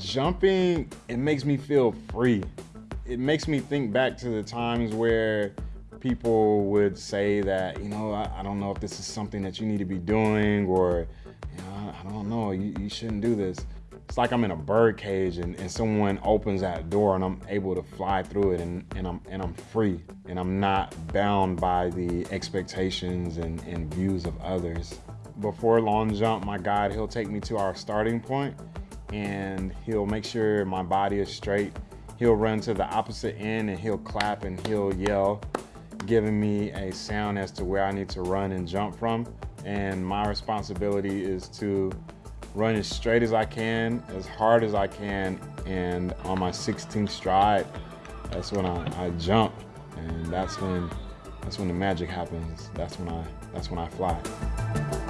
Jumping, it makes me feel free. It makes me think back to the times where people would say that, you know, I, I don't know if this is something that you need to be doing or, you know, I, don't know, you, you shouldn't do this. It's like I'm in a bird cage and, and someone opens that door and I'm able to fly through it and, and, I'm, and I'm free and I'm not bound by the expectations and, and views of others. Before long jump, my guide, he'll take me to our starting point and he'll make sure my body is straight. He'll run to the opposite end and he'll clap and he'll yell, giving me a sound as to where I need to run and jump from. And my responsibility is to run as straight as I can, as hard as I can, and on my 16th stride, that's when I, I jump, and that's when that's when the magic happens. That's when I that's when I fly.